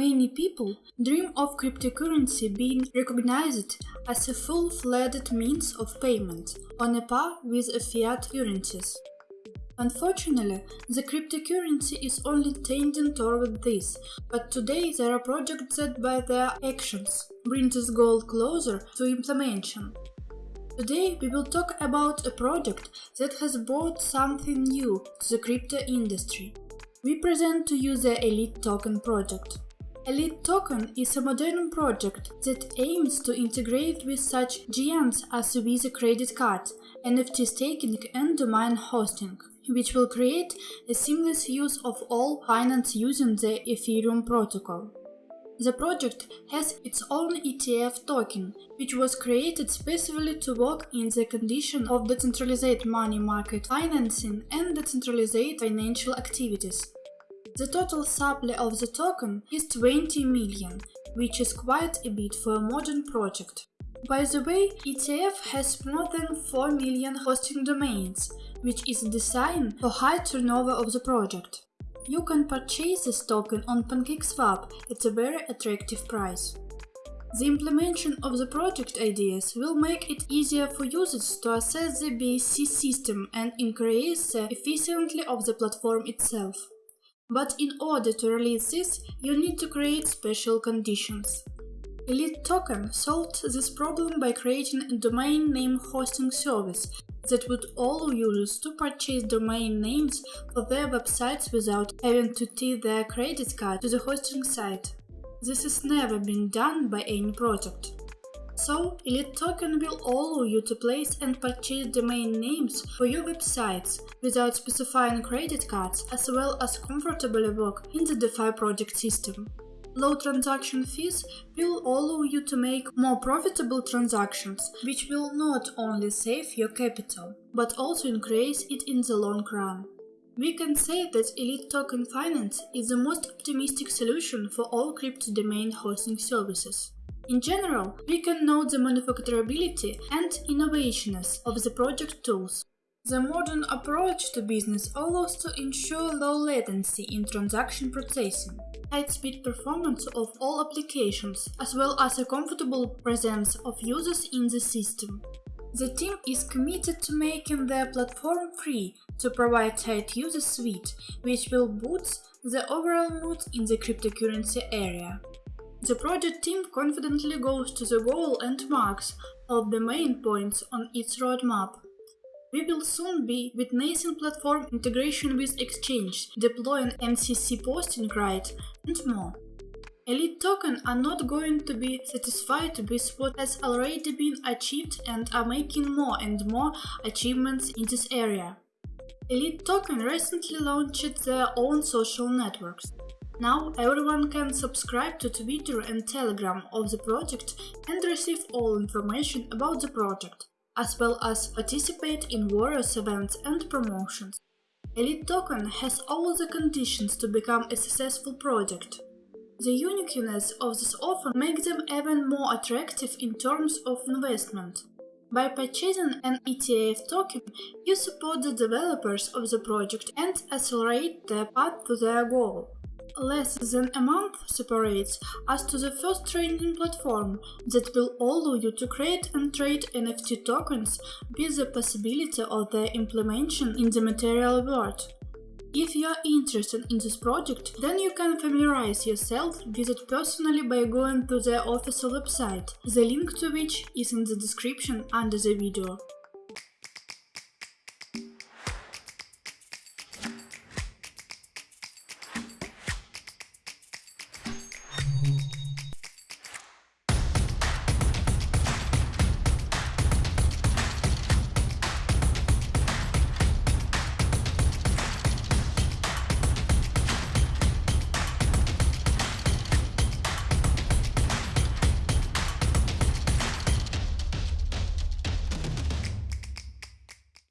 Many people dream of cryptocurrency being recognized as a full-fledged means of payment, on a par with fiat currencies. Unfortunately, the cryptocurrency is only tending toward this, but today there are projects that by their actions bring this goal closer to implementation. Today we will talk about a project that has brought something new to the crypto industry. We present to you the Elite Token project. Elite Token is a modern project that aims to integrate with such giants as Visa credit card, NFT staking and domain hosting, which will create a seamless use of all finance using the Ethereum protocol. The project has its own ETF token, which was created specifically to work in the condition of decentralized money market financing and decentralized financial activities. The total supply of the token is 20 million, which is quite a bit for a modern project. By the way, ETF has more than 4 million hosting domains, which is designed for high turnover of the project. You can purchase this token on PancakeSwap at a very attractive price. The implementation of the project ideas will make it easier for users to access the BSC system and increase the efficiency of the platform itself. But in order to release this, you need to create special conditions. Elite Token solved this problem by creating a domain name hosting service that would allow users to purchase domain names for their websites without having to tie their credit card to the hosting site. This has never been done by any project. So, Elite Token will allow you to place and purchase domain names for your websites without specifying credit cards as well as comfortably work in the DeFi project system. Low transaction fees will allow you to make more profitable transactions, which will not only save your capital, but also increase it in the long run. We can say that Elite Token Finance is the most optimistic solution for all crypto domain hosting services. In general, we can note the manufacturability and innovationness of the project tools. The modern approach to business allows to ensure low latency in transaction processing, high-speed performance of all applications, as well as a comfortable presence of users in the system. The team is committed to making their platform free to provide tight user suite, which will boost the overall mood in the cryptocurrency area. The project team confidently goes to the goal and marks of the main points on its roadmap. We will soon be with witnessing platform integration with Exchange, deploying MCC posting right, and more. Elite Token are not going to be satisfied with what has already been achieved and are making more and more achievements in this area. Elite Token recently launched their own social networks. Now everyone can subscribe to Twitter and Telegram of the project and receive all information about the project, as well as participate in various events and promotions. Elite Token has all the conditions to become a successful project. The uniqueness of this offer makes them even more attractive in terms of investment. By purchasing an ETF token, you support the developers of the project and accelerate their path to their goal. Less than a month separates us to the first trading platform that will allow you to create and trade NFT tokens with the possibility of their implementation in the material world. If you are interested in this project, then you can familiarize yourself with it personally by going to their official website, the link to which is in the description under the video.